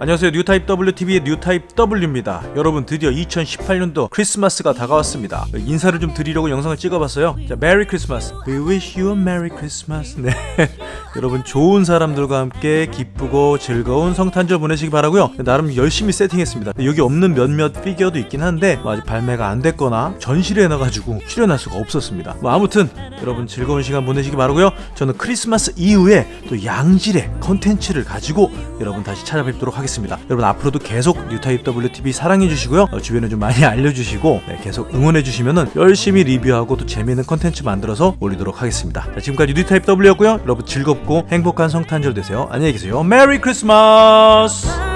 안녕하세요. 뉴타입 WTV의 뉴타입 W입니다. 여러분 드디어 2018년도 크리스마스가 다가왔습니다. 인사를 좀 드리려고 영상을 찍어봤어요. 자 Merry Christmas. We wish you a merry Christmas. 네. 여러분 좋은 사람들과 함께 기쁘고 즐거운 성탄절 보내시기 바라고요. 나름 열심히 세팅했습니다. 여기 없는 몇몇 피규어도 있긴 한데 뭐 아직 발매가 안 됐거나 전시를 해놔가지고 출연할 수가 없었습니다. 뭐 아무튼 여러분 즐거운 시간 보내시기 바라고요. 저는 크리스마스 이후에 또 양질의 컨텐츠를 가지고 여러분 다시 찾아뵙도록 하겠습니다 여러분 앞으로도 계속 뉴타입 WTV 사랑해 주시고요. 어, 주변에 좀 많이 알려주시고 네, 계속 응원해 주시면은 열심히 리뷰하고 또 재미있는 컨텐츠 만들어서 올리도록 하겠습니다. 자, 지금까지 뉴타입 W였고요. 여러분 즐겁고 행복한 성탄절 되세요. 안녕히 계세요. Merry Christmas